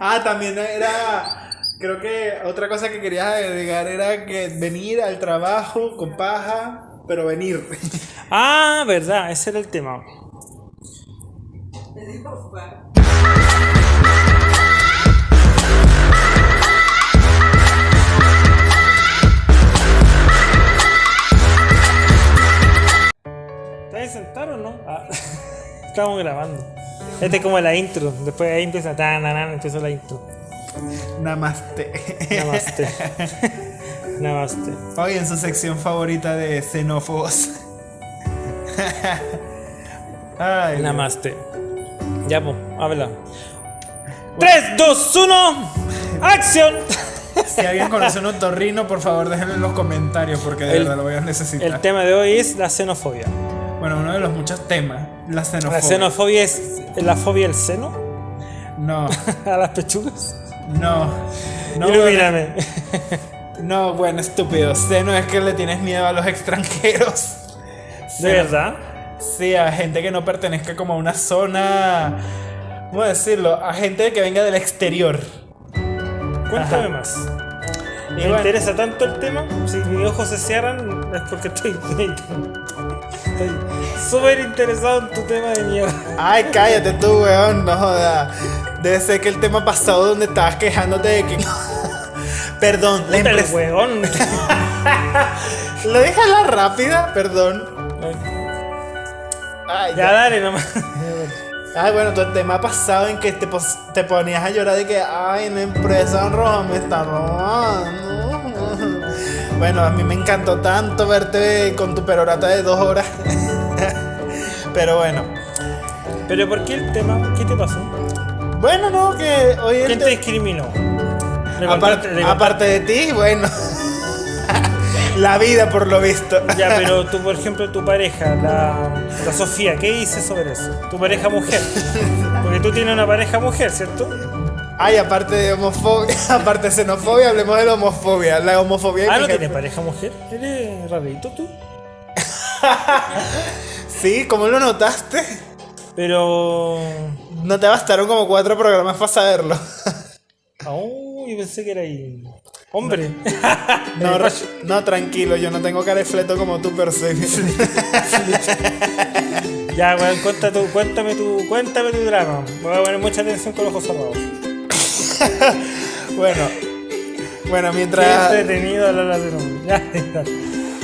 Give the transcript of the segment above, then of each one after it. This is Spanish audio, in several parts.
Ah, también era. Creo que otra cosa que querías agregar era que venir al trabajo con paja, pero venir. Ah, verdad, ese era el tema. ¿Estás sentado o no? Ah, estamos grabando. Este es como la intro. Después ahí empieza tan, tan, empieza la intro. Namaste. Namaste. Namaste. Hoy en su sección favorita de xenófobos. Ay, Namaste. Ya, pues, habla. 3, 2, 1, acción. Si alguien conoce un otorrino, por favor déjenlo en los comentarios porque de El- verdad lo voy a necesitar. El tema de hoy es la xenofobia. Bueno, uno de los muchos temas, la xenofobia. La xenofobia es la fobia al seno, No, a las pechugas. no. No, Ilumíname. no, bueno, estúpido. Seno es que le tienes miedo a los extranjeros. ¿De verdad? Sí, a gente que no pertenezca como a una zona. ¿Cómo decirlo? A gente que venga del exterior. Cuéntame Ajá. más. Me bueno, interesa tanto el tema. Si mis ojos se cierran es porque estoy. Estoy súper interesado en tu tema de mierda. Ay, cállate tú, weón, no jodas. Debe ser que el tema pasado donde estabas quejándote de que. Perdón, la el huevón. Lo dije a la rápida, perdón. Ay, Ya dale nomás. Ay, bueno, tu tema pasado en que te, te ponías a llorar de que, ay, la empresa roja me está robando. Bueno, a mí me encantó tanto verte con tu perorata de dos horas. Pero bueno. Pero ¿por qué el tema? ¿Qué te pasó? Bueno, no, que hoy ¿Quién te te- discriminó? ¿Le aparte, aparte de ti, bueno. la vida, por lo visto. Ya, pero tú, por ejemplo, tu pareja, la, la Sofía, ¿qué dices sobre eso? Tu pareja mujer. Porque tú tienes una pareja mujer, ¿cierto? Ay, aparte de homofobia, aparte de xenofobia, hablemos de la homofobia. La homofobia. Ah, ¿no tienes pareja mujer? ¿Eres rarito tú? Sí, ¿cómo lo notaste? Pero... No te bastaron como cuatro programas para saberlo. Yo pensé que era ahí... Hombre. No, no, tranquilo, yo no tengo cara de fleto como tú, pero soy. ya, weón, cuéntame, tu, cuéntame tu drama. Voy a poner mucha atención con los ojos cerrados. bueno. Bueno, Qué mientras. entretenido hablar de nombre. Ya, ya.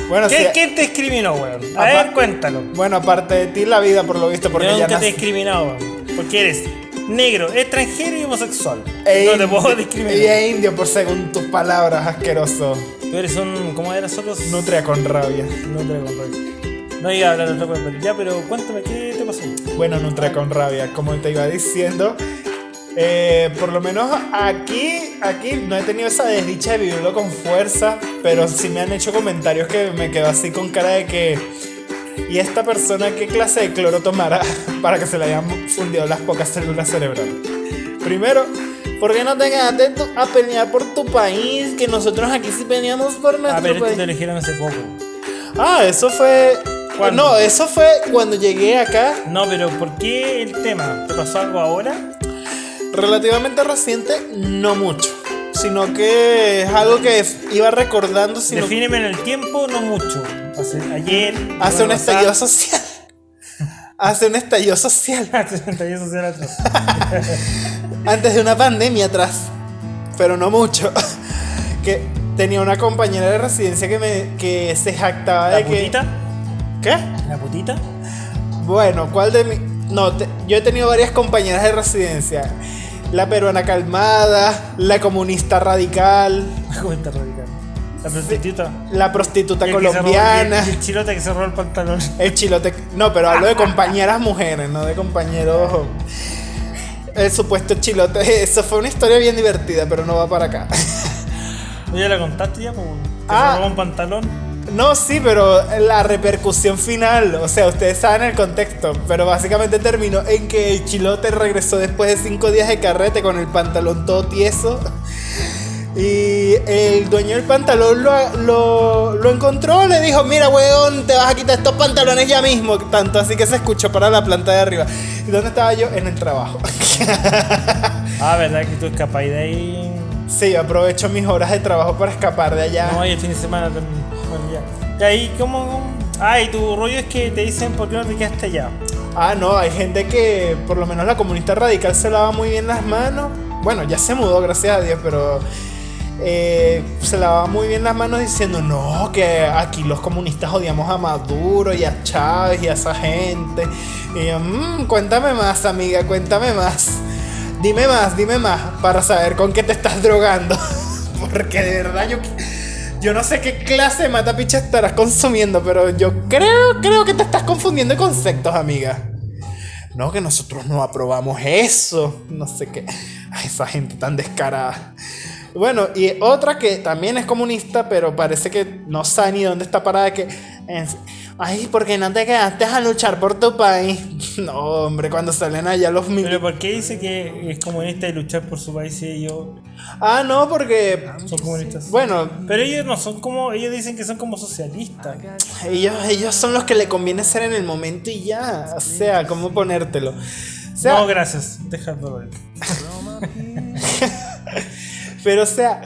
Bueno, ¿Qué, ¿Quién te discriminó, weón? A ver, cuéntalo. bueno, aparte de ti, la vida, por lo visto, porque Yo ya nunca te he discriminado, weón. Porque eres negro, extranjero y homosexual. E no te puedo Y discriminar. es indio, por según tus palabras, asqueroso. Tú eres un. ¿Cómo eras nosotros? Nutria con rabia. No te lo conté. No iba a hablar de otra cosa, ya, pero cuéntame, ¿qué te pasó? Bueno, Nutria con rabia, como te iba diciendo. Eh, por lo menos aquí, aquí no he tenido esa desdicha de vivirlo con fuerza, pero sí me han hecho comentarios que me quedo así con cara de que. ¿Y esta persona qué clase de cloro tomará para que se le hayan fundido las pocas células cerebrales? Primero, ¿por qué no te quedaste a pelear por tu país? Que nosotros aquí sí peleamos por Ah, nuestro pero esto país. te eligieron hace poco. Ah, eso fue. ¿Cuándo? No, eso fue cuando llegué acá, No, pero ¿por qué el tema? ¿Te pasó algo ahora? Relativamente reciente, no mucho. Sino que es algo que iba recordando, sino Defíneme en el tiempo, no mucho. Hace, ayer. hace un estallido social. Hace un estallido social. Hace un estallido social atrás. Antes de una pandemia atrás. Pero no mucho. Que tenía una compañera de residencia que, me, que se jactaba ¿La de que. putita? ¿Qué? ¿La putita? Bueno, ¿cuál de mi.? No, te- yo he tenido varias compañeras de residencia. La peruana calmada, la comunista radical, ¿Cómo está radical? La prostituta. la prostituta el colombiana, el chilote que se robó el pantalón. el chilote. No, pero hablo de compañeras mujeres, no de compañeros. El supuesto chilote. Eso fue una historia bien divertida, pero no va para acá. ¿Ya la contaste ya? Como que Ah. se robó un pantalón. No, sí, pero la repercusión final, o sea, ustedes saben el contexto, pero básicamente terminó en que el chilote regresó después de cinco días de carrete con el pantalón todo tieso. Y el dueño del pantalón lo, lo, lo encontró, le dijo, mira, weón, te vas a quitar estos pantalones ya mismo. Tanto así que se escuchó para la planta de arriba. ¿Y dónde estaba yo? En el trabajo. Ah, ¿verdad que tú escapáis de ahí? Sí, aprovecho mis horas de trabajo para escapar de allá. No, y el fin de semana también. Bueno, ya. Y ahí, ¿cómo? Ah, y tu rollo es que te dicen por qué no te quedaste allá. Ah, no, hay gente que, por lo menos la comunista radical, se lava muy bien las manos. Bueno, ya se mudó, gracias a Dios, pero eh, se lavaba muy bien las manos diciendo, no, que aquí los comunistas odiamos a Maduro y a Chávez y a esa gente. Y yo, "Mm, cuéntame más, amiga, cuéntame más. Dime más, dime más, para saber con qué te estás drogando. Porque de verdad yo... Yo no sé qué clase de matapicha estarás consumiendo, pero yo creo, creo que te estás confundiendo de conceptos, amiga. No, que nosotros no aprobamos eso. No sé qué. Ay, esa gente tan descarada. Bueno, y otra que también es comunista, pero parece que no sabe ni dónde está parada, que... Ay, ¿por qué no te quedaste a luchar por tu país? No, hombre, cuando salen allá los mil... Pero ¿por qué dice que es comunista y luchar por su país y ellos Ah, no, porque... son comunistas? Bueno, Pero ellos no son como, ellos dicen que son como socialistas. ellos, ellos son los que le conviene ser en el momento y ya. O sea, ¿cómo ponértelo? O sea, no, gracias, déjalo ver. Pero o sea,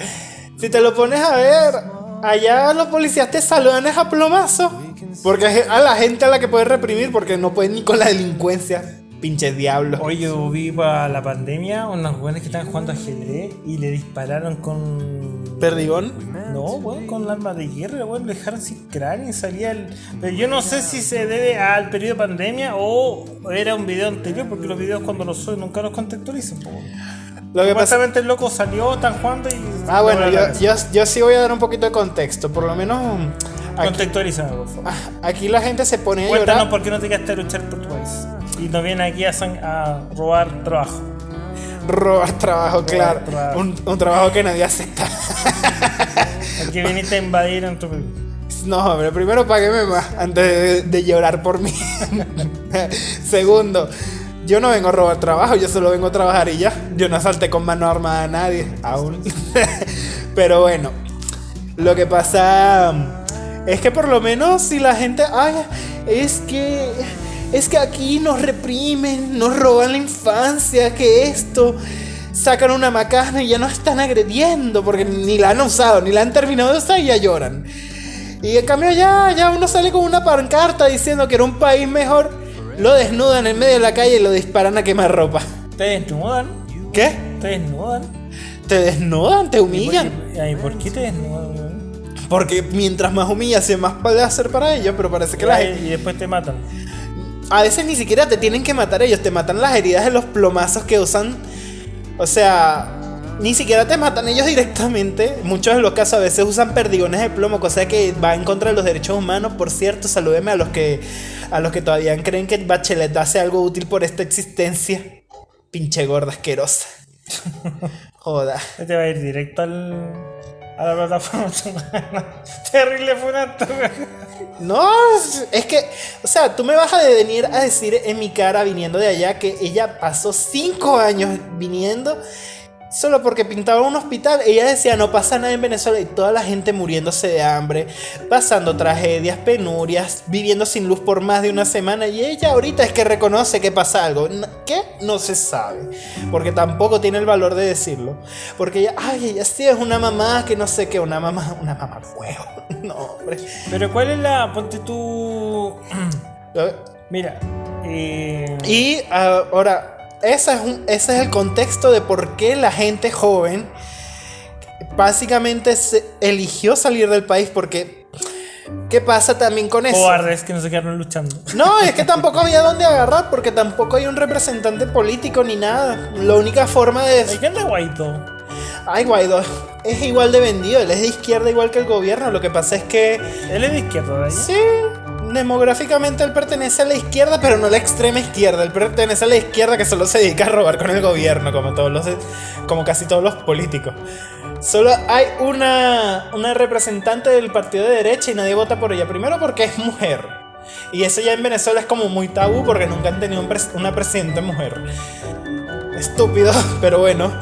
si te lo pones a ver, allá los policías te saludan es a plomazo. Porque a la gente a la que puedes reprimir porque no pueden ni con la delincuencia. Pinches diablos. Hoy yo vi para la pandemia unos jóvenes que estaban jugando ajedrez y le dispararon con. Perdigón. No, weón, con el arma de guerra, weón, lo dejaron sin cráneo y salía el. Pero yo no sé si se debe al periodo de pandemia o era un video anterior, porque los videos cuando los suben nunca los contextualizan. Lo que pasa. Supuestamente el loco salió, están jugando y. Ah, bueno, yo, yo, yo sí voy a dar un poquito de contexto. Por lo menos aquí, Contextualízame, por favor. ah, aquí la gente se pone a Cuéntanos llorar. por qué no te quedaste a luchar por tu país. Y nos vienen aquí a, robar trabajo. Robar trabajo, claro. trabajo. Un, un trabajo que nadie acepta. Aquí viniste a invadir en tu país. No, hombre, primero págueme más antes de, de llorar por mí. Segundo, yo no vengo a robar trabajo, yo solo vengo a trabajar y ya. Yo no asalté con mano armada a nadie, aún. Pero bueno, lo que pasa es que por lo menos si la gente, ay, es que es que aquí nos reprimen, nos roban la infancia, que esto sacan una macana y ya nos están agrediendo porque ni la han usado, ni la han terminado de usar y ya lloran. Y en cambio ya, ya uno sale con una pancarta diciendo que era un país mejor, lo desnudan en medio de la calle y lo disparan a quemar ropa. Te desnudan, ¿Qué? te desnudan. Te desnudan, te humillan. ¿Y Ay, ¿por qué te desnudan? Porque mientras más humillación, más puede hacer para ellos, pero parece que la gente- Y después te matan. A veces ni siquiera te tienen que matar ellos, te matan las heridas de los plomazos que usan. O sea, ni siquiera te matan ellos directamente. Muchos de los casos a veces usan perdigones de plomo, cosa que va en contra de los derechos humanos. Por cierto, salúdeme a los que a los que todavía creen que Bachelet hace algo útil por esta existencia. Pinche gorda asquerosa. Joda. Te va a ir directo al, a la plataforma. Terrible funato. No, es que, o sea, tú me vas a venir a decir en mi cara viniendo de allá que ella pasó cinco años viniendo solo porque pintaba un hospital. Ella decía, no pasa nada en Venezuela y toda la gente muriéndose de hambre, pasando tragedias, penurias, viviendo sin luz por más de una semana. Y ella ahorita es que reconoce que pasa algo. ¿Qué? No se sabe. Porque tampoco tiene el valor de decirlo. Porque ella, ay, ella sí es una mamá que no sé qué, una mamá, una mamá huevo. No, hombre. Pero ¿cuál es la. Ponte tú. Mira. Eh, Y ah, ahora, ese es, un- ese es el contexto de por qué la gente joven básicamente se eligió salir del país porque... ¿Qué pasa también con eso? cobardes que no se quedaron luchando. No, es que tampoco había dónde agarrar porque tampoco hay un representante político ni nada. La única forma de... ¿De qué anda Guaidó? Ay, Guaidó es igual de vendido, él es de izquierda igual que el gobierno. Lo que pasa es que... Él es de izquierda, ¿verdad? Sí, demográficamente él pertenece a la izquierda, pero no a la extrema izquierda. Él pertenece a la izquierda que solo se dedica a robar con el gobierno, como todos los, como casi todos los políticos. Solo hay una, una representante del partido de derecha y nadie vota por ella. Primero porque es mujer. Y eso ya en Venezuela es como muy tabú porque nunca han tenido un una presidenta mujer. Estúpido, pero bueno.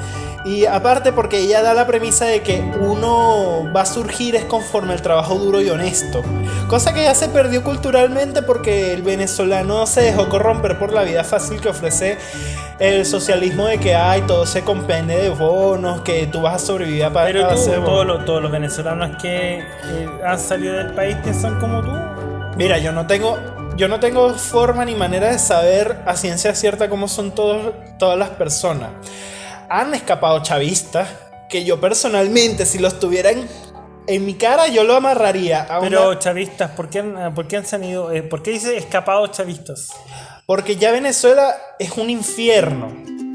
Y aparte porque ella da la premisa de que uno va a surgir es conforme al trabajo duro y honesto. Cosa que ya se perdió culturalmente porque el venezolano se dejó corromper por la vida fácil que ofrece el socialismo de que hay, todo se compende de bonos, que tú vas a sobrevivir a Pero tú, todos bonos. los, todos los venezolanos que eh, han salido del país piensan como tú. Mira, yo no tengo, yo no tengo forma ni manera de saber a ciencia cierta cómo son todos, todas las personas. Han escapado chavistas que yo personalmente, si los tuvieran en mi cara, yo lo amarraría a Pero una- chavistas, ¿por qué han, por qué han salido? eh, ¿Por qué dice escapados chavistas? Porque ya Venezuela es un infierno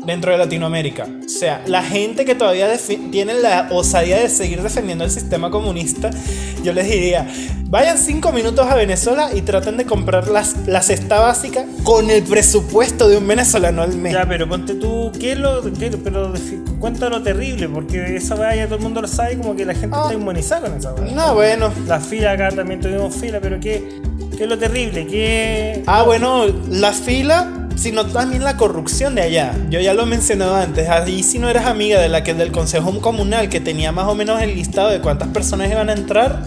dentro de Latinoamérica. O sea, la gente que todavía tiene la osadía de seguir defendiendo el sistema comunista, yo les diría, vayan cinco minutos a Venezuela y traten de comprar las, la cesta básica con el presupuesto de un venezolano al mes. Ya, pero ponte tú, ¿qué es lo, qué- pero defi- cuenta lo terrible? Porque esa weá ya todo el mundo lo sabe, como que la gente Ah. está inmunizada con esa weá. No, bueno. La fila acá también tuvimos fila, pero ¿qué, qué es lo terrible? ¿Qué, Ah, bueno, la fila, sino también la corrupción de allá. Yo ya lo he mencionado antes. Allí si no eras amiga de la que del consejo comunal que tenía más o menos el listado de cuántas personas iban a entrar,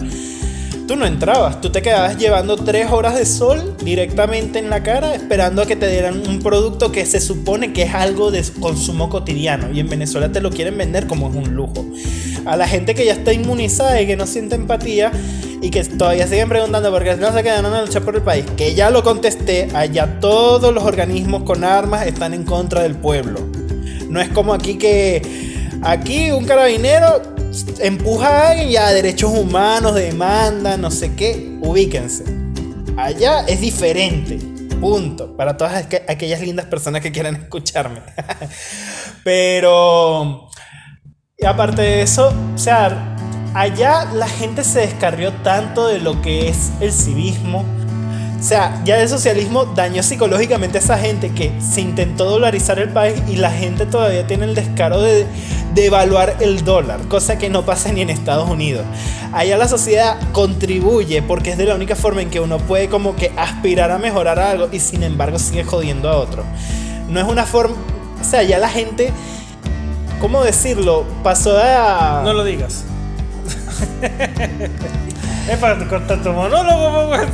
tú no entrabas. Tú te quedabas llevando tres horas de sol directamente en la cara esperando a que te dieran un producto que se supone que es algo de consumo cotidiano. Y en Venezuela te lo quieren vender como es un lujo. A la gente que ya está inmunizada y que no siente empatía y que todavía siguen preguntando por qué no se quedan a luchar por el país, que ya lo contesté, allá todos los organismos con armas están en contra del pueblo. No es como aquí que aquí un carabinero empuja a alguien y a derechos humanos, demanda, no sé qué, ubíquense. Allá es diferente. Punto. Para todas aqu- aquellas lindas personas que quieran escucharme. Pero... Aparte de eso, o sea, allá la gente se descarrió tanto de lo que es el civismo. O sea, ya el socialismo dañó psicológicamente a esa gente que se intentó dolarizar el país y la gente todavía tiene el descaro de, de evaluar el dólar, cosa que no pasa ni en Estados Unidos. Allá la sociedad contribuye porque es de la única forma en que uno puede como que aspirar a mejorar algo y sin embargo sigue jodiendo a otro. No es una forma, o sea, ya la gente, ¿cómo decirlo? Pasó a... No lo digas. es para cortar tu monólogo, weón.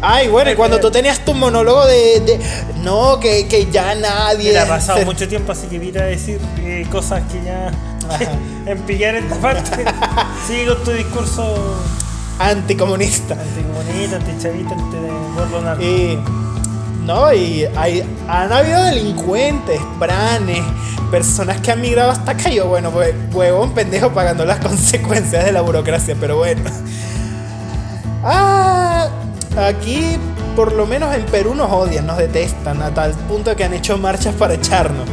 Ay, bueno, y cuando tú tenías tu monólogo de, de- no, que, que ya nadie. Mira, ha pasado se- mucho tiempo, así que mira a decir eh, cosas que ya. en pillar esta parte. Sigue con tu discurso Anticomunista. anticomunista, antichavista, anti Y. No, y hay, han habido delincuentes, pranes, personas que han migrado hasta acá. Yo, bueno, pues, huevón pendejo pagando las consecuencias de la burocracia, pero bueno. Ah, aquí, por lo menos en Perú, nos odian, nos detestan, a tal punto que han hecho marchas para echarnos.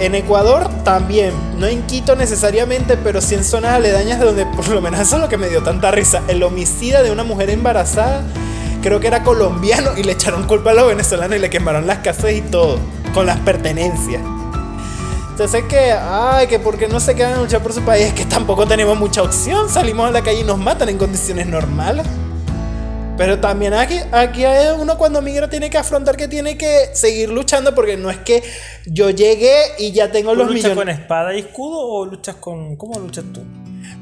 En Ecuador también, no en Quito necesariamente, pero sí en zonas aledañas donde por lo menos eso es lo que me dio tanta risa. El homicida de una mujer embarazada, creo que era colombiano y le echaron culpa a los venezolanos y le quemaron las casas y todo, con las pertenencias. Entonces que, ay, que porque no se quedan a luchar por su país, es que tampoco tenemos mucha opción, salimos a la calle y nos matan en condiciones normales. Pero también aquí, aquí hay uno cuando migra tiene que afrontar que tiene que seguir luchando porque no es que yo llegué y ya tengo ¿Tú los luchas millones. con espada y escudo o luchas con. ¿Cómo luchas tú?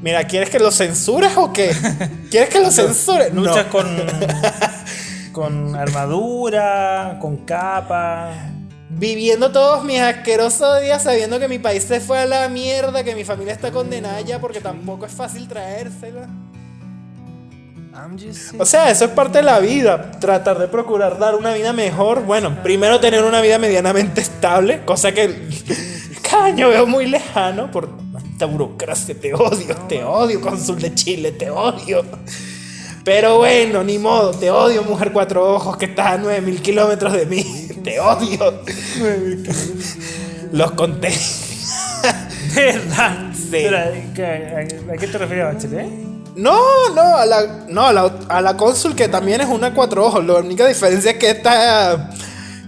Mira, ¿quieres que lo censures o qué? ¿Quieres que lo censure? No. ¿Luchas con. con armadura, con capa? Viviendo todos mis asquerosos días sabiendo que mi país se fue a la mierda, que mi familia está condenada ya porque tampoco es fácil traérsela. O sea, eso es parte de la vida. Tratar de procurar dar una vida mejor. Bueno, primero tener una vida medianamente estable, cosa que cada año veo muy lejano por esta burocracia. Te odio, te odio, cónsul de Chile, te odio. Pero bueno, ni modo, te odio, mujer cuatro ojos, que estás a 9000 kilómetros de mí. Te odio. Los conté. ¿De verdad? Sí. Pero, ¿qué- a, qué te refieres, Bachelet? No, no, a la, no, a la, a la cónsul que también es una cuatro ojos. La única diferencia es que esta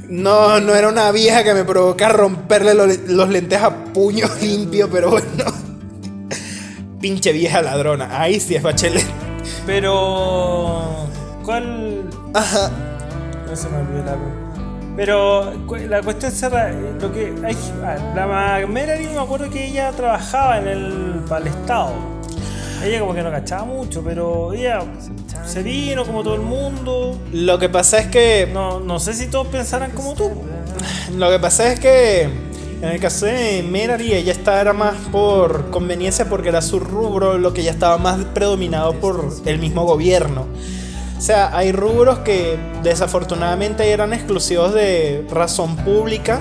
no, no era una vieja que me provoca romperle lo- los lentes a puño limpio, pero bueno. Pinche vieja ladrona. Ahí sí es bachelet. Pero. ¿Cuál.? Ajá. No se me olvidó la. Pero la cuestión será. Lo que hay, ah, la Melanie me acuerdo que ella trabajaba en el. para el Estado. Ella como que no cachaba mucho, pero ella se vino como todo el mundo. Lo que pasa es que No, no sé si todos pensaran como tú. lo que pasa es que en el caso de Merari, ella estaba era más por conveniencia porque era su rubro lo que ya estaba más predominado por el mismo gobierno. O sea, hay rubros que desafortunadamente eran exclusivos de razón pública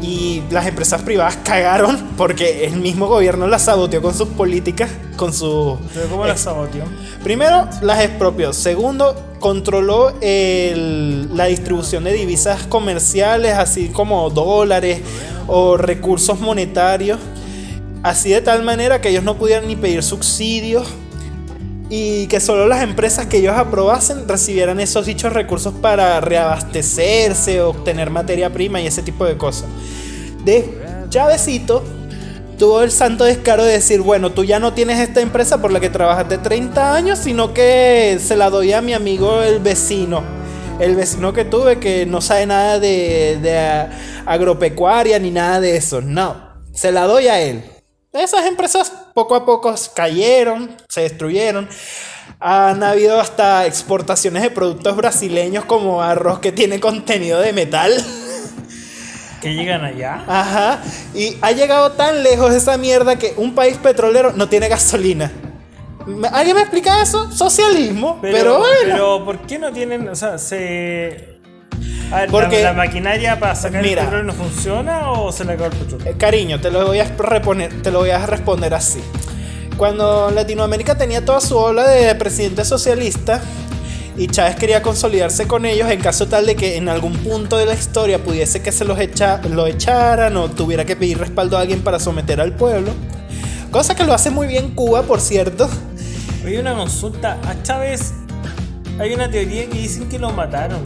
y las empresas privadas cagaron porque el mismo gobierno las saboteó con sus políticas, con su... ¿Cómo las saboteó? Primero, las expropió. Segundo, controló la distribución de divisas comerciales, así como dólares o recursos monetarios, así de tal manera que ellos no pudieran ni pedir subsidios y que solo las empresas que ellos aprobasen recibieran esos dichos recursos para reabastecerse, obtener materia prima y ese tipo de cosas. De Chavecito tuvo el santo descaro de decir, bueno, tú ya no tienes esta empresa por la que trabajaste 30 años, sino que se la doy a mi amigo el vecino. El vecino que tuve que no sabe nada de agropecuaria ni nada de eso. No, se la doy a él. Esas empresas poco a poco cayeron, se destruyeron. Han habido hasta exportaciones de productos brasileños como arroz que tiene contenido de metal. Que llegan allá. Ajá. Y ha llegado tan lejos esa mierda que un país petrolero no tiene gasolina. ¿Alguien me explica eso? Socialismo. Pero, pero bueno. Pero ¿por qué no tienen, o sea, se porque, ¿la, maquinaria para sacar el petróleo no funciona o se le acabó el petróleo? Eh, cariño, te lo voy a reponer, te lo voy a responder así. Cuando Latinoamérica tenía toda su ola de presidente socialista y Chávez quería consolidarse con ellos en caso tal de que en algún punto de la historia pudiese que se los echa, lo echaran o tuviera que pedir respaldo a alguien para someter al pueblo. Cosa que lo hace muy bien Cuba, por cierto. Hay una consulta. A Chávez hay una teoría que dicen que lo mataron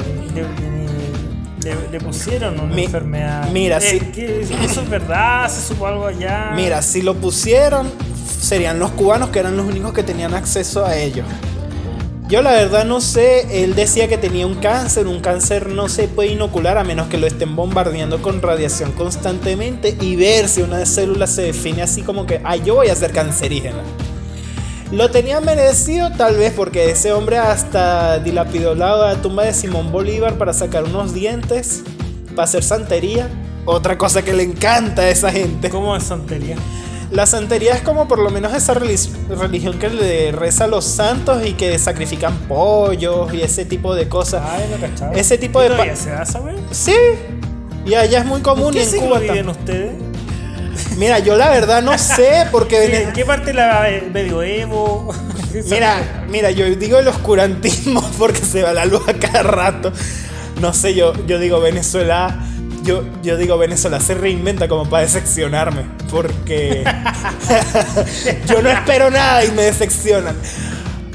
le, pusieron una enfermedad. Mira, si. ¿Eso es verdad? ¿Se supo algo allá? Mira, si lo pusieron, serían los cubanos que eran los únicos que tenían acceso a ellos. Yo la verdad no sé, él decía que tenía un cáncer, un cáncer no se puede inocular a menos que lo estén bombardeando con radiación constantemente y ver si una célula se define así como que, ah, yo voy a ser cancerígena. Lo tenía merecido tal vez porque ese hombre hasta dilapidó la tumba de Simón Bolívar para sacar unos dientes, para hacer santería. Otra cosa que le encanta a esa gente. ¿Cómo es santería? La santería es como por lo menos esa religión que le reza a los santos y que sacrifican pollos y ese tipo de cosas. Ay, no Ese tipo de... se da, Sí. Y allá es muy común y en Cuba viven ustedes? Mira, yo la verdad no sé porque... ¿En qué parte la medioevo? mira, mira, yo digo el oscurantismo porque se va la luz a cada rato. No sé, yo, yo digo Venezuela... Yo, yo digo Venezuela se reinventa como para decepcionarme. Porque yo no espero nada y me decepcionan.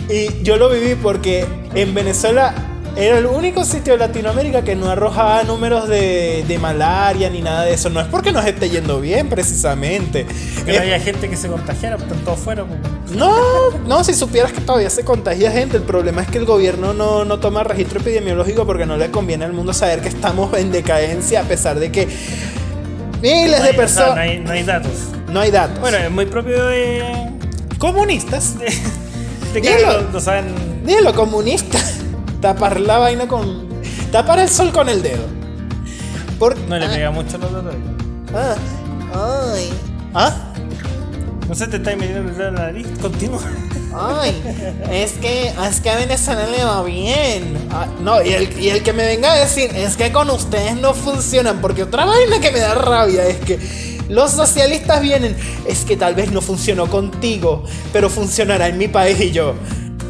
Y yo lo viví porque en Venezuela era el único sitio de Latinoamérica que no arrojaba números de, malaria ni nada de eso. No es porque nos esté yendo bien, precisamente. Que no haya gente que se contagiara, pero todos fueron. No, no, si supieras que todavía se contagia gente. El problema es que el gobierno no, no toma registro epidemiológico porque no le conviene al mundo saber que estamos en decadencia, a pesar de que miles de personas. No, hay, no, hay, datos. No hay datos. Bueno, es muy propio de. Comunistas. De, que no, saben. Dígalo, comunistas. Tapar la vaina con. Tapar el sol con el dedo. no le ah. pega mucho los dedos. Ah. Ay. ¿Ah? No sé, te está metiendo el dedo en la nariz. Continúa. Ay, es que, es que a Venezuela le va bien. Ah, no, y el, y el que me venga a decir, es que con ustedes no funcionan, porque otra vaina que me da rabia es que los socialistas vienen, es que tal vez no funcionó contigo, pero funcionará en mi país y yo.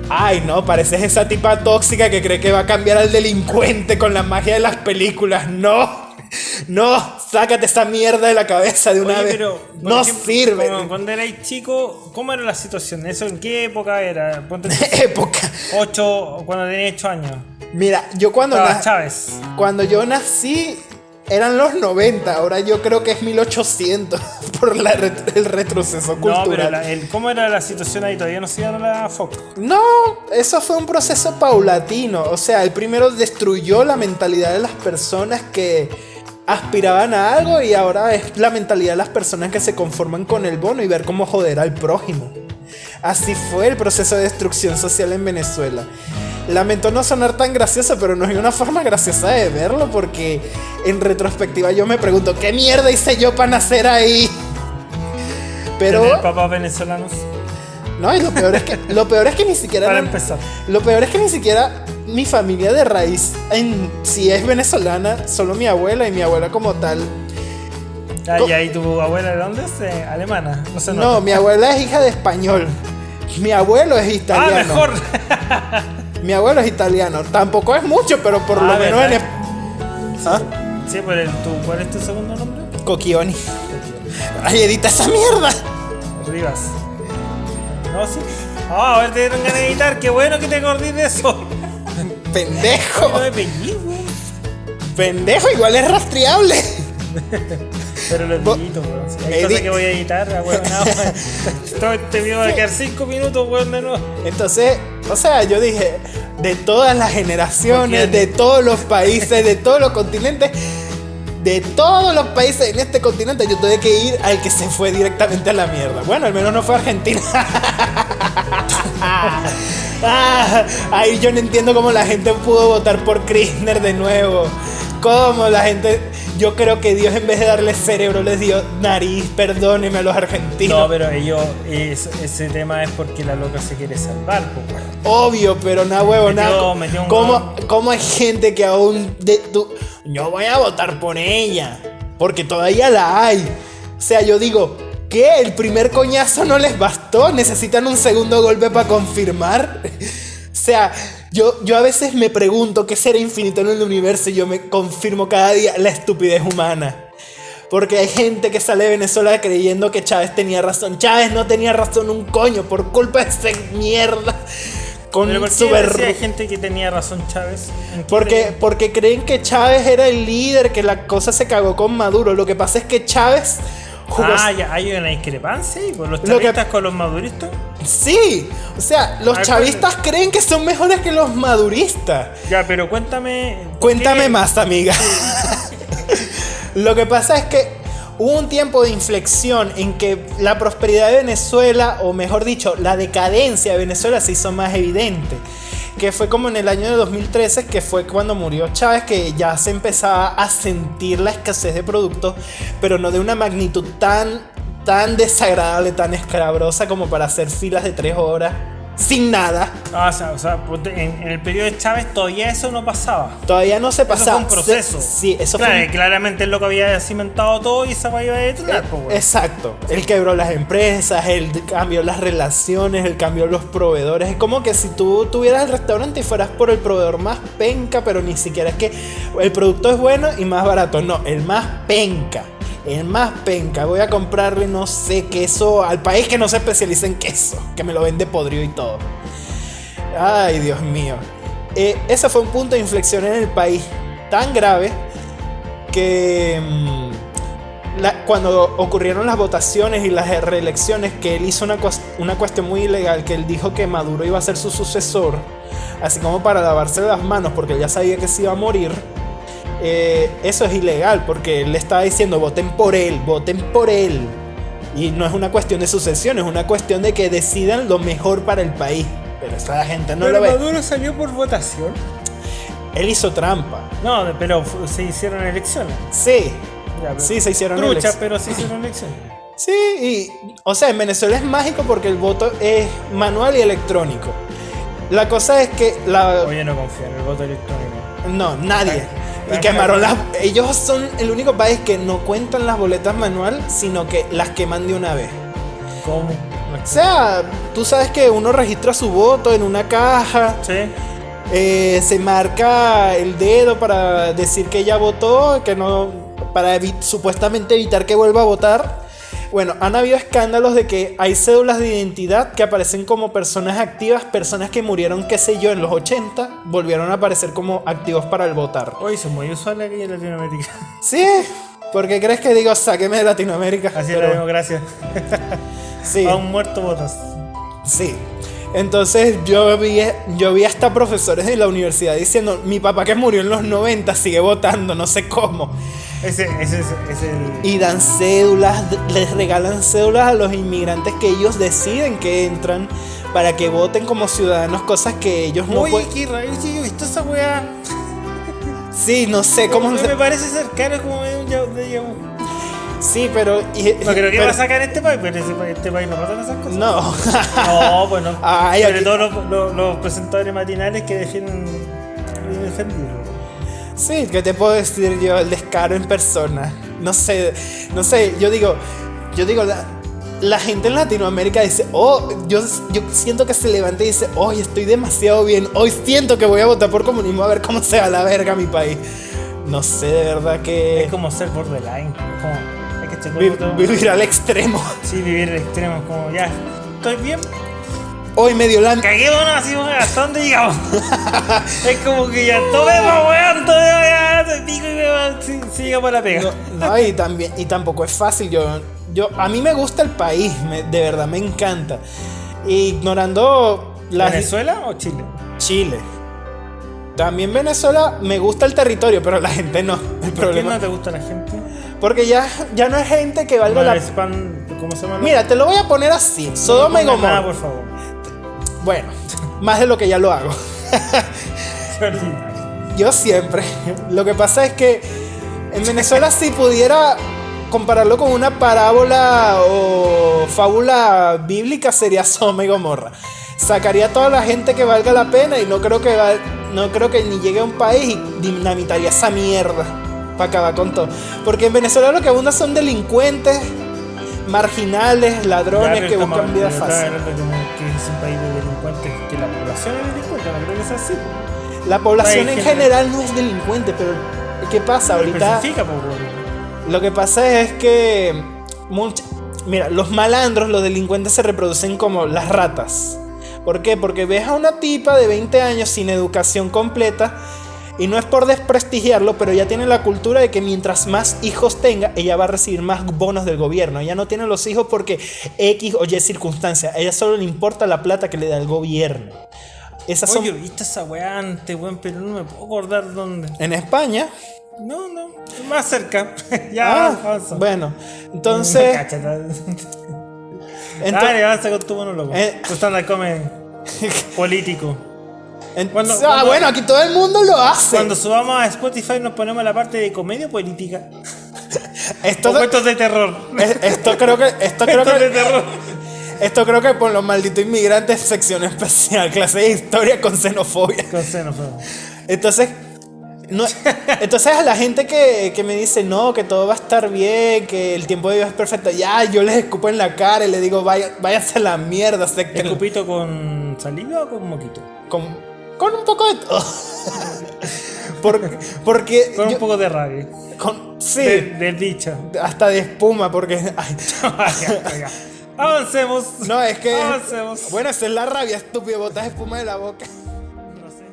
Ay, no, pareces esa tipa tóxica que cree que va a cambiar al delincuente con la magia de las películas. No, no, sácate esa mierda de la cabeza de una vez. Pero, no sirve. Cuando erais chico, ¿cómo era la situación? ¿Eso en qué época era? época. Ocho, cuando tenía ocho años. Mira, yo cuando, Chávez. cuando yo nací, eran los 90, ahora yo creo que es 1800 por el retroceso cultural. No, pero ¿cómo era la situación ahí? ¿Todavía no se iba la foco? No, eso fue un proceso paulatino. O sea, el primero destruyó la mentalidad de las personas que aspiraban a algo y ahora es la mentalidad de las personas que se conforman con el bono y ver cómo joder al prójimo. Así fue el proceso de destrucción social en Venezuela. Lamento no sonar tan gracioso, pero no hay una forma graciosa de verlo porque en retrospectiva yo me pregunto, ¿qué mierda hice yo para nacer ahí? Pero... ¿Tener papás venezolanos? No, y lo peor es que, lo peor es que ni siquiera... Para empezar. Lo peor es que ni siquiera mi familia de raíz, en, si es venezolana, solo mi abuela y mi abuela como tal. Ah, ¿Y ahí tu abuela de dónde es? Eh, alemana. No sé, No, mi abuela es hija de español. Mi abuelo es Ah, italiano. mejor. Mi abuelo es italiano. Tampoco es mucho, pero por lo Ah, menos en... ¿Ah? Sí, pero ¿cuál es tu segundo nombre? Coquioni. Ay, edita esa mierda. Rivas. No, sí. Ah, a ver, te dieron ganas de editar. Qué bueno que te acordís de eso. Pendejo. No me. Pendejo, igual es rastreable. Pero los deditos, weón. Hay cosas que voy a editar, weón. Todo este video va a quedar 5 minutos, weón, de nuevo. Entonces, o sea, yo dije, de todas las generaciones, de todos los países, de todos los continentes, de todos los países en este continente, yo tuve que ir al que se fue directamente a la mierda. Bueno, al menos no fue Argentina. Ah, ahí yo no entiendo cómo la gente pudo votar por Kirchner de nuevo. Cómo la gente. Yo creo que Dios en vez de darle cerebro les dio nariz. Perdóneme a los argentinos. No, pero ellos, es- ese tema es porque la loca se quiere salvar, pues. Obvio, pero nada huevo, nada. ¿Cómo, cómo hay gente que aún de tu- yo voy a votar por ella? Porque todavía la hay. O sea, yo digo, ¿qué? ¿El primer coñazo no les bastó? ¿Necesitan un segundo golpe para confirmar? O sea, yo, yo a veces me pregunto qué será infinito en el universo y yo me confirmo cada día la estupidez humana. Porque hay gente que sale de Venezuela creyendo que Chávez tenía razón. Chávez no tenía razón un coño por culpa de esa mierda. Con Pero ¿por su qué ver- decía gente que tenía razón Chávez? ¿En qué porque, tenía? porque creen que Chávez era el líder, que la cosa se cagó con Maduro. Lo que pasa es que Chávez jugó. Ah, ya hay una discrepancia ¿y por los Lo que- chavistas con los maduristas. Sí, o sea, los chavistas creen que son mejores que los maduristas. Ya, pero cuéntame. ¿por Cuéntame qué? más, amiga. Lo que pasa es que hubo un tiempo de inflexión en que la prosperidad de Venezuela, o mejor dicho, la decadencia de Venezuela se hizo más evidente. Que fue como en el año de 2013, que fue cuando murió Chávez, que ya se empezaba a sentir la escasez de productos, pero no de una magnitud tan, tan desagradable, tan escabrosa como para hacer filas de tres horas sin nada. Ah, o sea, o sea, ponte- en, en el periodo de Chávez todavía eso no pasaba. Todavía no se Eso pasaba. fue un proceso. Sí, eso claro, fue un que claramente el loco había cimentado todo y esa iba a detonar, pues, weón. Exacto. Él quebró las empresas, él cambió las relaciones, él cambió los proveedores. Es como que si tú tuvieras el restaurante y fueras por el proveedor más penca, pero ni siquiera es que el producto es bueno y más barato. No, el más penca. El más penca. Voy a comprarle, no sé, queso al país que no se especializa en queso, que me lo vende podrido y todo. Ay, Dios mío. Eh, ese fue un punto de inflexión en el país tan grave que mm, cuando ocurrieron las votaciones y las reelecciones, que él hizo una, una cuestión muy ilegal, que él dijo que Maduro iba a ser su sucesor, así como para lavarse las manos, porque él ya sabía que se iba a morir. Eh, eso es ilegal, porque él le estaba diciendo, voten por él, voten por él. Y no es una cuestión de sucesión, es una cuestión de que decidan lo mejor para el país. Pero esa gente no pero lo ve. Maduro salió por votación. Él hizo trampa. No, pero se hicieron elecciones. Sí. Ya, Sí, se hicieron Trucha, elecciones. pero se hicieron elecciones. Sí, y, o sea, en Venezuela es mágico porque el voto es manual y electrónico. La cosa es que la... Oye, no confío en el voto electrónico. No, nadie. Y quemaron las... Ellos son el único país que no cuentan las boletas manual, sino que las queman de una vez. ¿Cómo? O sea, tú sabes que uno registra su voto en una caja, Sí. eh, se marca el dedo para decir que ya votó, que no, para evi- supuestamente evitar que vuelva a votar. Bueno, han habido escándalos de que hay cédulas de identidad que aparecen como personas activas, personas que murieron, qué sé yo, en los 80, volvieron a aparecer como activos para el votar. Oye, son muy usual aquí en Latinoamérica. Sí, porque crees que digo, sáqueme de Latinoamérica. Así es la democracia. sí. A un muerto votas. Sí. Entonces yo vi, yo vi hasta profesores de la universidad diciendo, mi papá que murió en los 90 sigue votando, no sé cómo. Ese, ese es, es el. Y dan cédulas, les regalan cédulas a los inmigrantes que ellos deciden que entran para que voten como ciudadanos cosas que ellos no pueden. qué raro, sí, yo he visto esa weá. Sí, no sé cómo. se- me parece cercano como de un Sí, pero. y- No creo que pero- va a sacar este país, pero ese país- este país no pasan esas cosas. No. No, bueno. Ay, sobre aquí- todo los, los- los presentadores matinales que defienden lo indefendible. Sí, ¿qué te puedo decir yo? El descaro en persona. No sé, no sé, yo digo, yo digo, la, la gente en Latinoamérica dice, oh, yo, yo siento que se levanta y dice, hoy estoy demasiado bien, hoy siento que voy a votar por comunismo a ver cómo se va a la verga mi país. No sé, de verdad que Es como ser borderline. es Como, hay que vi- vivir al extremo. Sí, vivir el extremo. es Como ya, estoy bien. Hoy me dio la... Caguémonos así, weón, ¿hasta dónde llegamos? es como que ya tomemos, weón, tomemos ya, te pico y weón, sí, sí llegamos a la pega. No, no, y también y tampoco es fácil. Yo, yo a mí me gusta el país, me- de verdad me encanta. Ignorando las ¿Venezuela o Chile? Chile. También Venezuela me gusta el territorio, pero la gente no. El ¿Por qué no te gusta la gente? porque ya ya no es gente que valga No la eres pan, ¿Cómo se llama? Mira, te lo voy a poner así. No Sodoma y Gomorra. por favor. Bueno, más de lo que ya lo hago. Yo siempre. Lo que pasa es que en Venezuela si pudiera compararlo con una parábola o fábula bíblica sería Sodoma y Gomorra. Sacaría a toda la gente que valga la pena y no creo que va- no creo que ni llegue a un país y dinamitaría esa mierda para acabar con todo. Porque en Venezuela lo que abunda son delincuentes, marginales, ladrones que buscan vida fácil. que es un país de delincuentes, que la población es delincuente, no creo que sea así. La población en general. no es delincuente, pero ¿qué pasa ahorita? Lo que pasa es que mira, los malandros, los delincuentes se reproducen como las ratas. ¿Por qué? Porque ves a una tipa de 20 años sin educación completa y no es por desprestigiarlo, pero ya tiene la cultura de que mientras más hijos tenga, ella va a recibir más bonos del gobierno. Ella no tiene los hijos porque X o Y circunstancia. A ella solo le importa la plata que le da el gobierno. Esas son Oye, viste esa weá antes, weón, pero no me puedo acordar dónde. en España. No, no, más cerca. ya, Ah, avanza. bueno, entonces, Dale, avanza con tu monólogo. Eh. Tu stand come político. Cuando- ah, cuando- bueno, aquí todo el mundo lo hace. Cuando subamos a Spotify nos ponemos la parte de comedia política. Esto, O de terror. es- esto creo que esto creo Cuentos de que terror. esto creo que por los malditos inmigrantes sección especial, clase de historia con xenofobia. Con xenofobia. Entonces no, entonces a la gente que, que me dice no, que todo va a estar bien, que el tiempo de Dios es perfecto, ya yo les escupo en la cara y les digo vaya, váyanse a la mierda, que ¿Escupito con saliva o con moquito? con, con un poco de todo. porque porque Con yo- un poco de rabia. con- sí, De- del bicho. hasta de espuma porque ay. Avancemos. no es que Avancemos. bueno, esa es la rabia, estúpido, botas espuma de la boca. No sé.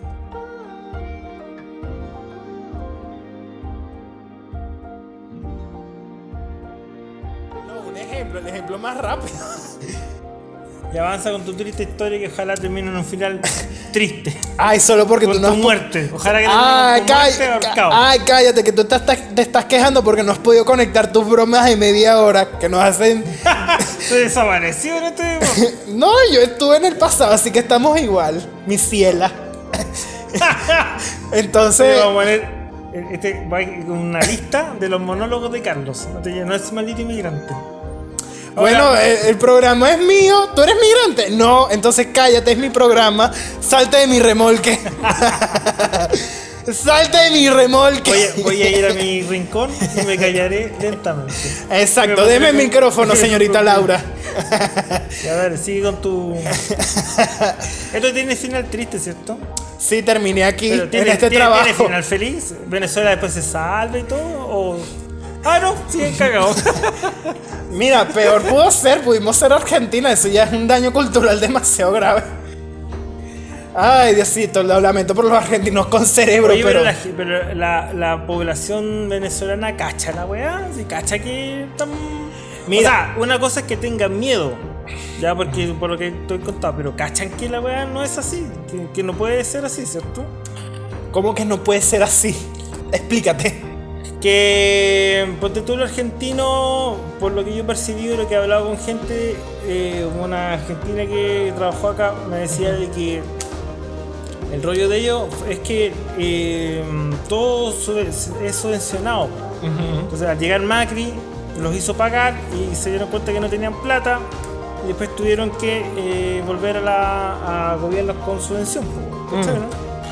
No, un ejemplo, el ejemplo más rápido. Y avanza con tu triste historia que ojalá termine en un final triste. Ay, solo porque tú no tu muerte. Ojalá que Ay, con muerte ahorcado. ay, cállate, que tú te estás, te estás quejando porque no has podido conectar tus bromas de media hora que nos hacen. Se desapareció en este. No, yo estuve en el pasado, así que estamos igual, mi ciela. Entonces, Vamos a poner este, va con una lista de los monólogos de Carlos. Te- no es maldito inmigrante. Bueno, Ahora, el, el programa es mío. ¿Tú eres migrante? No, entonces cállate, es mi programa. Salte de mi remolque. Salte de mi remolque. voy, a, voy a ir a mi rincón y me callaré lentamente. Exacto, Me deme el micrófono, señorita Laura. A ver, sigue con tu. Esto tiene final triste, ¿cierto? Sí, terminé aquí Pero en tiene, este tiene- trabajo. ¿tiene final feliz? ¿Venezuela después se salva y todo? ¿O.? Ah, no, siguen cagados. Mira, peor pudo ser, pudimos ser Argentina, eso ya es un daño cultural demasiado grave. Ay, Diosito, lo lamento por los argentinos con cerebro, Oye, pero... pero, la, pero la- la población venezolana cacha la weá, si cacha que están. Mira. O sea, una cosa es que tengan miedo, ya porque por lo que estoy contando, pero cachan que la weá no es así, que, que no puede ser así, ¿cierto? ¿Cómo que no puede ser así? Explícate. Que, ponte tú, argentino, por lo que yo he percibido, lo que he hablado con gente, eh, una argentina que trabajó acá me decía de que el rollo de ellos es que eh, todo es subvencionado. Entonces, al llegar Macri, los hizo pagar y se dieron cuenta que no tenían plata y después tuvieron que eh, volver a, la, a gobiernos con subvención.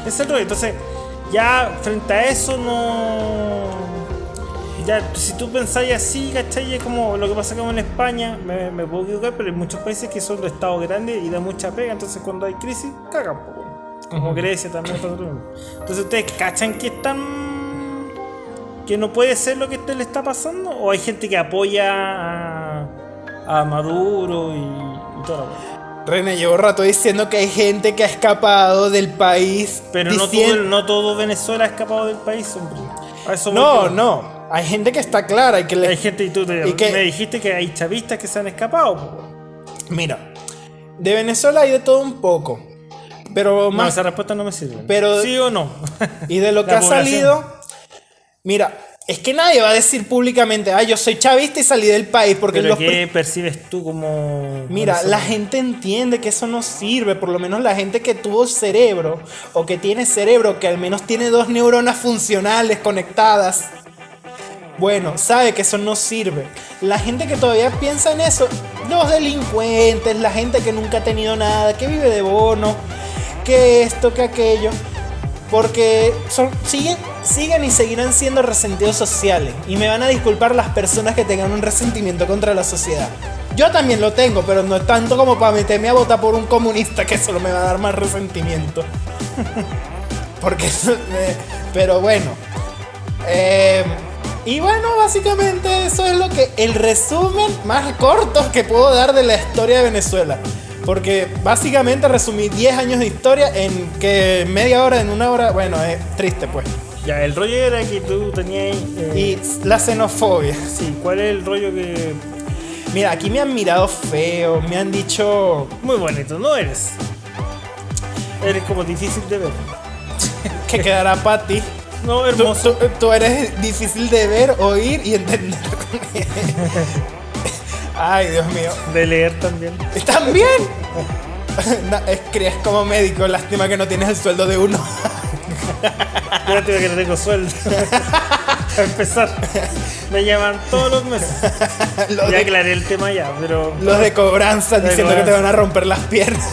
Ese es el rollo. Entonces, ya frente a eso no. Ya, si tú pensáis así, ¿cachai? Es como lo que pasa como en España, me, me puedo equivocar, pero hay muchos países que son de estados grandes y da mucha pega, entonces cuando hay crisis, cagan, po, como Grecia también. lo mismo. Entonces, ¿ustedes cachan que están. que no puede ser lo que le está pasando? ¿O hay gente que apoya a, a Maduro y, y cosa? René, llevo rato diciendo que hay gente que ha escapado del país. Pero no todo, diciendo- no todo Venezuela ha escapado del país, hombre. Eso No, no. Hay gente que está clara y que le... Hay gente y tú te- ¿Y qué? me dijiste que hay chavistas que se han escapado. Mira, de Venezuela hay de todo un poco. Pero No, más... esa respuesta no me sirve. Pero- ¿Sí o no? Y de lo que ha población. salido... Mira, es que nadie va a decir públicamente, ah, yo soy chavista y salí del país porque ¿Pero los... qué percibes tú como.? Mira, la gente entiende que eso no sirve, por lo menos la gente que tuvo cerebro o que tiene cerebro, que al menos tiene dos neuronas funcionales conectadas. Bueno, sabe que eso no sirve. La gente que todavía piensa en eso, los delincuentes, la gente que nunca ha tenido nada, que vive de bono, que esto, que aquello, porque son, siguen, siguen y seguirán siendo resentidos sociales. Y me van a disculpar las personas que tengan un resentimiento contra la sociedad. Yo también lo tengo, pero no es tanto como para meterme a votar por un comunista que solo me va a dar más resentimiento. Porque, eh, pero bueno. Eh, y bueno, básicamente eso es lo que el resumen más corto que puedo dar de la historia de Venezuela. Porque básicamente resumí 10 años de historia en que media hora, en una hora, bueno, es triste pues. Ya, el rollo era que tú tenías. eh, Y la xenofobia. Sí, ¿cuál es el rollo que. Mira, aquí me han mirado feo, me han dicho Muy bonito, no eres. Eres como difícil de ver. que quedará para ti. No, hermoso. tú- tú eres difícil de ver, oír y entender. Ay, Dios mío. De leer también. ¿También? No, es que es como médico, lástima que no tienes el sueldo de uno. Fíjate que no tengo sueldo. Para empezar, me llaman todos los meses. Los Ya de, aclaré el tema ya, pero. los de cobranza de diciendo que te van a romper las piernas.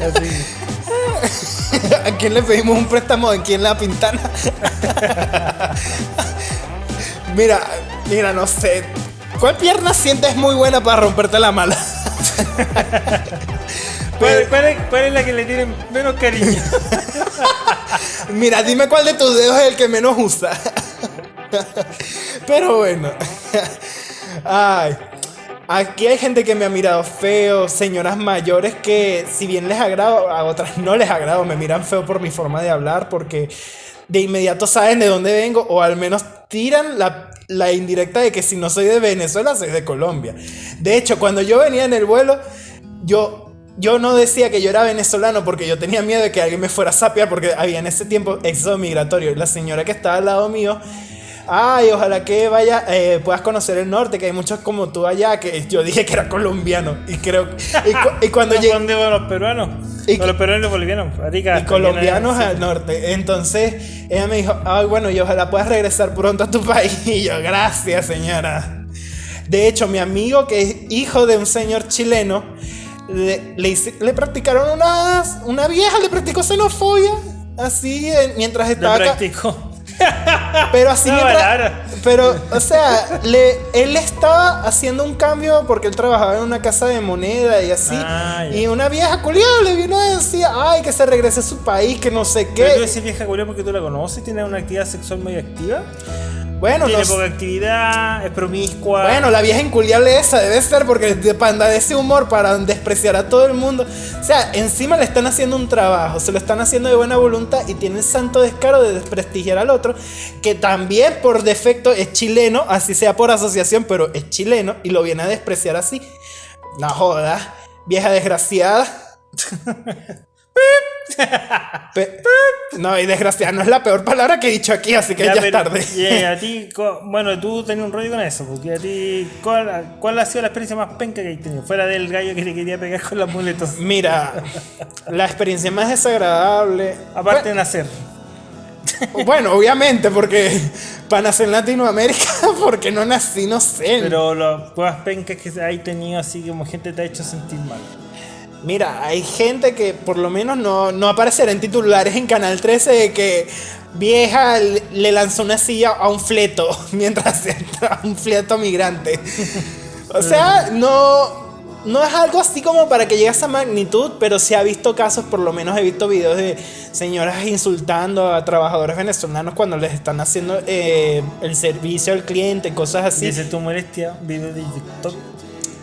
Así. ¿A quién le pedimos un préstamo aquí en la pintana? mira, mira, no sé. ¿Cuál pierna sientes muy buena para romperte la mala? ¿Cuál, cuál es, cuál es la que le tienen menos cariño? Mira, dime cuál de tus dedos es el que menos usa. Pero bueno. Ay. Aquí hay gente que me ha mirado feo, señoras mayores que si bien les agrado, a otras no les agrado, me miran feo por mi forma de hablar porque de inmediato saben de dónde vengo o al menos tiran la, indirecta de que si no soy de Venezuela, soy de Colombia. De hecho, cuando yo venía en el vuelo, yo yo no decía que yo era venezolano porque yo tenía miedo de que alguien me fuera a sapear porque había en ese tiempo éxodo migratorio. La señora que estaba al lado mío, ay, ojalá que vaya, eh, puedas conocer el norte, que hay muchos como tú allá, que yo dije que era colombiano. Y creo y, cu- y cuando ¿A llegué... ¿Dónde van los peruanos? Y- los peruanos y los bolivianos. Arica, Y colombianos al norte. Entonces ella me dijo, ay, bueno, y ojalá puedas regresar pronto a tu país. Y yo, gracias, señora. De hecho, mi amigo, que es hijo de un señor chileno, le, le, hice- le practicaron una, una vieja, le practicó xenofobia. Así, eh, mientras estaba acá. practicó. Pero así No, mientras-. Pero, o sea, le, él estaba haciendo un cambio porque él trabajaba en una casa de moneda y así. Ah, y una vieja culiada le vino a decir, ay, que se regrese a su país, que no sé Pero tú qué. decís vieja culia porque tú la conoces, tiene una actividad sexual muy activa. Bueno, tiene no poca actividad, es promiscua. Bueno, la vieja inculiable esa debe ser porque de panda de ese humor para despreciar a todo el mundo. O sea, encima le están haciendo un trabajo, se lo están haciendo de buena voluntad y tiene el santo descaro de desprestigiar al otro, que también por defecto es chileno, así sea por asociación, pero es chileno y lo viene a despreciar así. No joda, vieja desgraciada. No, y desgraciada no es la peor palabra que he dicho aquí, así que ya, es pero- tarde. eh, a ti, bueno, tú tenías un rollo con eso, porque a ti, ¿cuál, cuál ha sido la experiencia más penca que has tenido? Fuera del gallo que te quería pegar con las muletas. Mira, la experiencia más desagradable. Aparte de nacer. Bueno, obviamente, porque para nacer en Latinoamérica, porque no nací, no sé. Pero las más pencas que hay tenido así como gente te ha hecho sentir mal. Mira, hay gente que por lo menos no, no aparecerá en titulares en Canal 13 de que vieja le lanzó una silla a un fleto mientras entra un fleto migrante. O sea, no, no es algo así como para que llegue a esa magnitud, pero sí ha visto casos, por lo menos he visto videos de señoras insultando a trabajadores venezolanos cuando les están haciendo eh, el servicio al cliente, cosas así. Dice tu molestia, video de TikTok.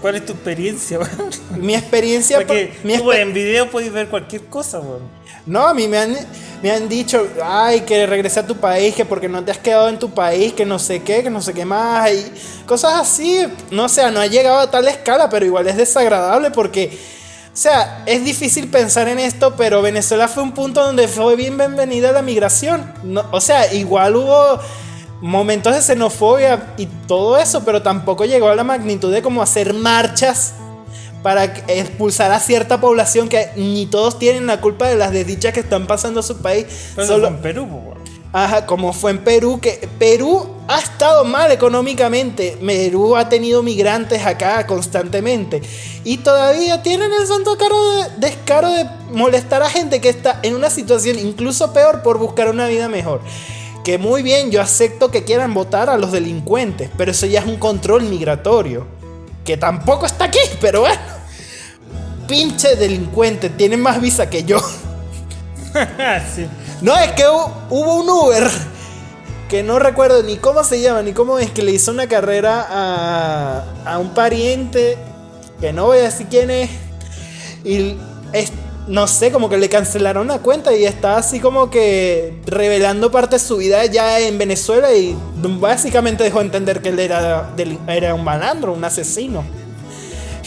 ¿Cuál es tu experiencia, weón? Mi experiencia... Porque mi tú exper- en video puedes ver cualquier cosa, weón. No, a mí me han, me han dicho, ay, que regrese a tu país, que porque no te has quedado en tu país, que no sé qué, que no sé qué más, y cosas así. No o sea, no ha llegado a tal escala, pero igual es desagradable porque, o sea, es difícil pensar en esto, pero Venezuela fue un punto donde fue bien bienvenida la migración. No, o sea, igual hubo momentos de xenofobia y todo eso, pero tampoco llegó a la magnitud de como hacer marchas para expulsar a cierta población que ni todos tienen la culpa de las desdichas que están pasando a su país. Pero Solo- en Perú, po, weón. Ajá, como fue en Perú, que Perú ha estado mal económicamente. Perú ha tenido migrantes acá constantemente. Y todavía tienen el santo caro de- descaro de molestar a gente que está en una situación incluso peor por buscar una vida mejor. Que muy bien, yo acepto que quieran votar a los delincuentes, pero eso ya es un control migratorio. Que tampoco está aquí, pero bueno. Pinche delincuente, tiene más visa que yo. sí. No, es que hu- hubo un Uber que no recuerdo ni cómo se llama, ni cómo es, que le hizo una carrera a, a un pariente, que no voy a decir quién es, y es- no sé, como que le cancelaron la cuenta y está así como que revelando parte de su vida ya en Venezuela y básicamente dejó entender que él era, era un malandro, un asesino.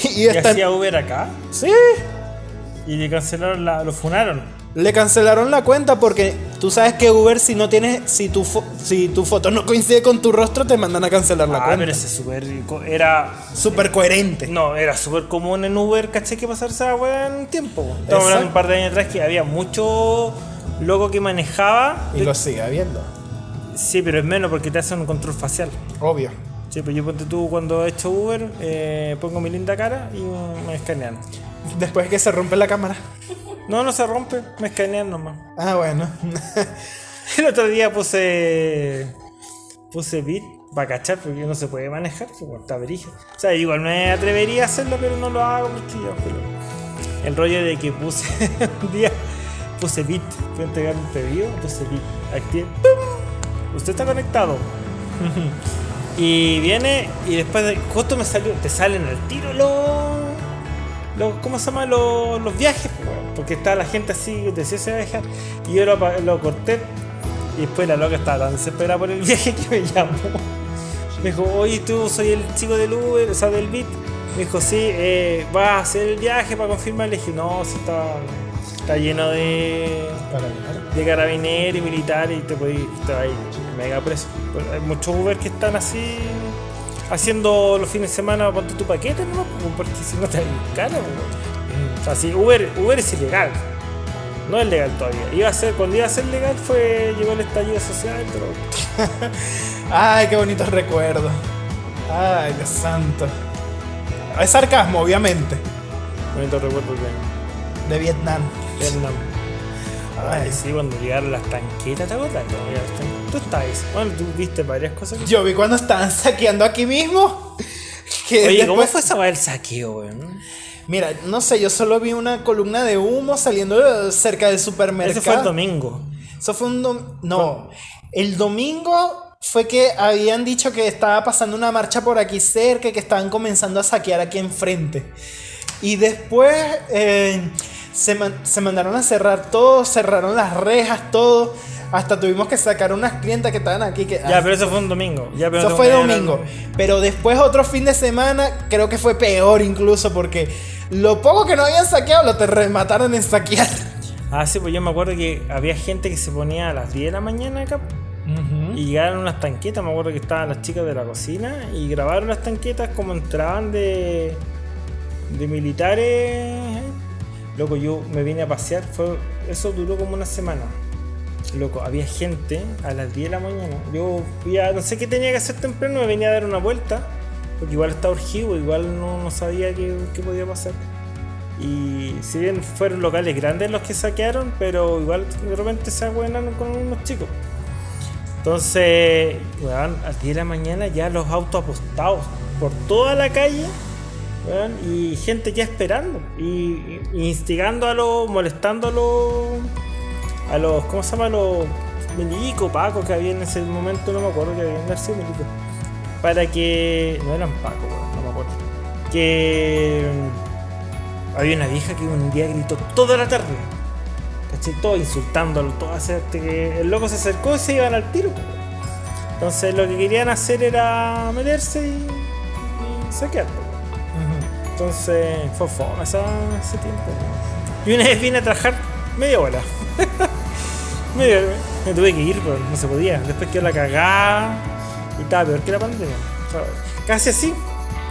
Y, Y está... hacía Uber acá Sí, y le cancelaron la, lo funaron. Le cancelaron la cuenta porque tú sabes que Uber si no tienes, si tu, fo- si tu foto no coincide con tu rostro te mandan a cancelar la Ah, cuenta. pero ese súper co- era Súper coherente. no, era súper común en Uber, caché que pasarse esa weá en tiempo. po. Estamos hablando un par de años atrás que había mucho loco que manejaba. Y lo sigue habiendo. Sí, pero es menos porque te hacen un control facial. Obvio. Sí, pues yo ponte tú cuando he hecho Uber, eh, pongo mi linda cara y me escanean. Después que se rompe la cámara. No, no se rompe, me escanean nomás. Ah, bueno. El otro día puse. Puse beat para cachar porque no se puede manejar, pues está brígido. O sea, igual me atrevería a hacerlo, pero no lo hago porque yo. pero- El rollo de que puse un día. Puse beat, fui a entregar un pedido, puse beat. Activé. ¡pum! Usted está conectado. y viene y después de, justo me salió. Te salen al tiro los. Los ¿Cómo se llama? Los, los viajes, porque está la gente así, decía se va a dejar. Y yo lo, lo corté y después la loca estaba tan desesperada por el viaje que me llamó. Me dijo, oye, tú soy el chico del Uber, o sea, del Bit. Me dijo, sí, eh, vas a hacer el viaje para confirmar. Le dije, no, si está, está lleno de, de carabineros y militares y te, podí, te va a ir mega preso. Hay muchos Uber que están así haciendo los fines de semana, ponte tu paquete, ¿no? Porque si no te caro. po. O sea, si Uber, Uber es ilegal. No es legal todavía. Iba a ser, cuando iba a ser legal fue, llegó el estallido social, pero Ay, qué bonitos recuerdos. Ay, Dios santo. Es sarcasmo, obviamente. bonito recuerdo de De Vietnam. Vietnam. Ay. Ay, sí, cuando llegaron las tanquetas, ¿te acuerdas? Tú estabas. Bueno, tú viste varias cosas. que- Yo vi cuando estaban saqueando aquí mismo. Que Oye, ¿cómo fue esa el saqueo, weón? Mira, no sé, yo solo vi una columna de humo saliendo cerca del supermercado. Ese fue el domingo. Eso fue un dom- No, el domingo fue que habían dicho que estaba pasando una marcha por aquí cerca y que estaban comenzando a saquear aquí enfrente. Y después eh, se, man- se mandaron a cerrar todo, cerraron las rejas, todo. Hasta tuvimos que sacar unas clientas que estaban aquí. Que, Ya, pero eso fue un domingo. Ya, pero eso no fue domingo. Pero después otro fin de semana creo que fue peor incluso porque lo poco que no habían saqueado lo te remataron en saquear. Ah, sí, pues yo me acuerdo que había gente que se ponía a las 10 de la mañana acá y llegaron unas tanquetas. Me acuerdo que estaban las chicas de la cocina y grabaron las tanquetas como entraban de, de militares. Loco, yo me vine a pasear. Fue, eso duró como una semana. Loco, había gente a las 10 de la mañana. Yo fui a- no sé qué tenía que hacer temprano, me venía a dar una vuelta. Porque igual estaba urgido, igual no, sabía qué, qué podía pasar. Y si bien fueron locales grandes los que saquearon, pero igual de repente se abuenaron con unos chicos. Entonces, a las 10 de la mañana ya los autos apostados por toda la calle, y gente ya esperando, y instigando a los, molestando a los, a los, ¿cómo se llama? A los milicos, pacos que había en ese momento, no me acuerdo que habían sido milicos, para que, no eran weón, no me acuerdo, que mm, había una vieja que un día gritó toda la tarde. ¿cachai? Todo insultándolo, todo hacer que el loco se acercó y se iban al tiro. Entonces lo que querían hacer era meterse y, y saquear. po. Ujú. Entonces fue fome ese tiempo. po. Y una vez vine a trabajar media hora. hora. Me tuve que ir, pero no se podía. Después quedó la cagada y estaba peor que la pandemia. O sea, casi así.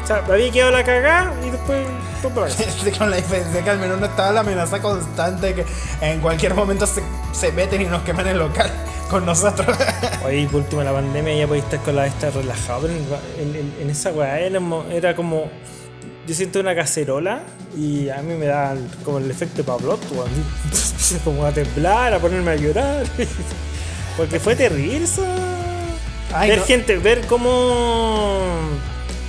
O sea, había quedado la cagada y después. Con la diferencia que al menos no estaba la amenaza constante de que en cualquier momento se, se meten y nos queman el local con nosotros. Oye, por último la pandemia ya podía estar con la esta relajado, pero en, en- en esa weá era como. Yo siento una cacerola y a mí me da como el efecto Pavlov, weón. Empiezo como a temblar, a ponerme a llorar. Porque fue terrible. Ay, ver no. gente, ver cómo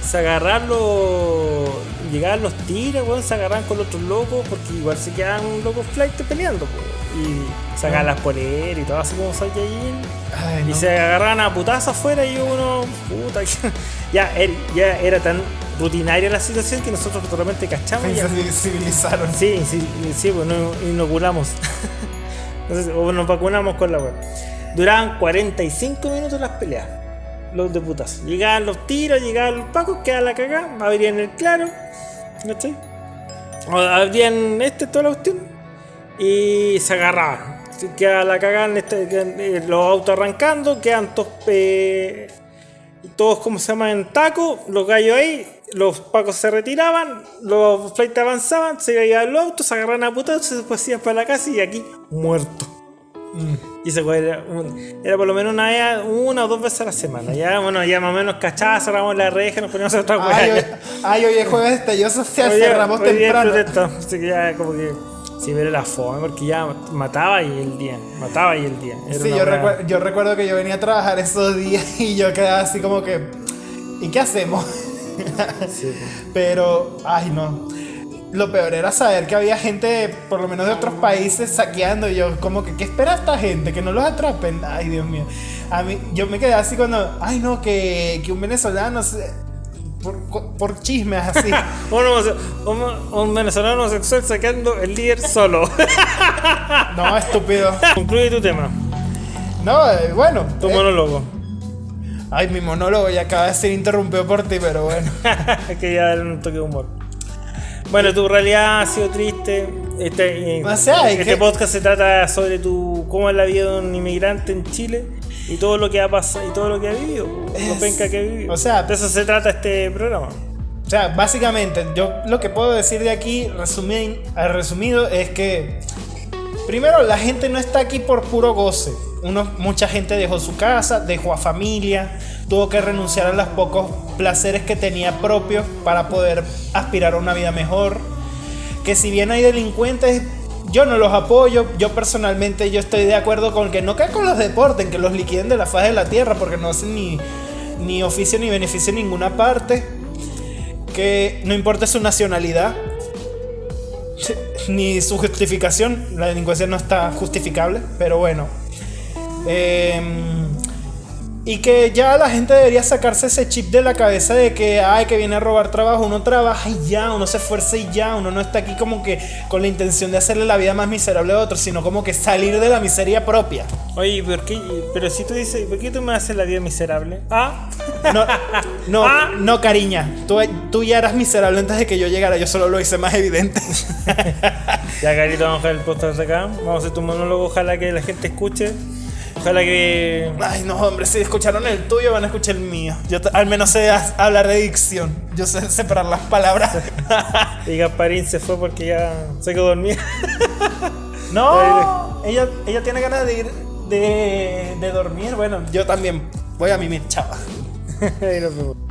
se agarran los. Llegaban los tiros, weón, se agarran con los otros locos, porque igual se quedaban locos flight peleando, po. y sacaban las poleras y todo así como Saiyajin. Ay, Y no. se agarraban a putazos afuera y uno, puta, ya, ya era tan rutinaria la situación que nosotros repente cachamos. Se civilizaron. Sí, sí, sí, pues nos inoculamos. Entonces, o nos vacunamos con la web. Duraban 45 minutos las peleas. Los de putas. Llegaban los tiros, llegaban los pacos, quedaban la cagada, abrían el claro. ¿Cachai? O abrían este, toda la cuestión. Y se agarraban. Quedaba la cagada en este- eh, los autos arrancando, quedan todos eh, todos como se llama en taco, los gallos ahí, los pacos se retiraban, los flights avanzaban, se iban los autos, se agarraban a putados, se después iban para la casa y aquí muerto. Mm. Y weón era, era por lo menos una, una o dos veces a la semana. Ya, bueno, ya más o menos cachaba, cerramos la reja, nos poníamos a otra Ay, hoy, ay, hoy es jueves estallido social, cerramos temprano. así que ya como que sí, pero la fome, porque ya mataba y el día, mataba y el día. Era Sí, yo, recuer- yo recuerdo que yo venía a trabajar esos días y yo quedaba así como que, ¿y qué hacemos? Sí, pues. Pero, ay no. Lo peor era saber que había gente, por lo menos de otros países, saqueando. Y yo, como que, ¿qué espera esta gente? Que no los atrapen. Ay, Dios mío. A mí, yo me quedé así cuando, ay no, que, que un venezolano, se- por, por chismes así. Un, un- un venezolano homosexual sacando el líder solo. No, estúpido. Concluye tu tema, No, eh, bueno. tu eh, monólogo. Ay, mi monólogo ya acaba de ser interrumpido por ti, pero bueno. que ya era un toque de humor. Bueno, tu realidad ha sido triste. Este, eh, O sea, este que- podcast se trata sobre tu cómo es la vida de un inmigrante en Chile y todo lo que ha pasado y todo lo que ha vivido, lo Es- penca que ha vivido. o sea- de eso se trata este programa. O sea, básicamente, yo lo que puedo decir de aquí, resumi- eh, resumido, es que primero la gente no está aquí por puro goce. Uno, mucha gente dejó su casa, dejó a familia, tuvo que renunciar a los pocos placeres que tenía propios para poder aspirar a una vida mejor. Que si bien hay delincuentes, yo no los apoyo. Yo personalmente yo estoy de acuerdo con que no caen con los deportes, que los liquiden de la faz de la tierra, porque no hacen ni, ni oficio ni beneficio en ninguna parte que no importa su nacionalidad ni su justificación, la delincuencia no está justificable, pero bueno. Em, y que ya la gente debería sacarse ese chip de la cabeza de que, ay, que viene a robar trabajo, uno trabaja y ya, uno se esfuerza y ya, uno no está aquí como que con la intención de hacerle la vida más miserable a otros, sino como que salir de la miseria propia. Oye, ¿por qué? pero si tú dices, ¿por qué tú me haces la vida miserable? Ah, No, no, Ah. no, cariña. Tú, tú ya eras miserable antes de que yo llegara. Yo solo lo hice más evidente. Ya, Carito, vamos a dejar el podcast acá. Vamos a hacer tu monólogo. Ojalá que la gente escuche. Ojalá que. Ay, no, hombre, si escucharon el tuyo, van a escuchar el mío. Yo al menos sé hablar de dicción. Yo sé separar las palabras. Y Gasparín se fue porque ya se quedó dormida. No, ella, ella tiene ganas de ir de, de dormir. Bueno, yo también voy a mimir, chava.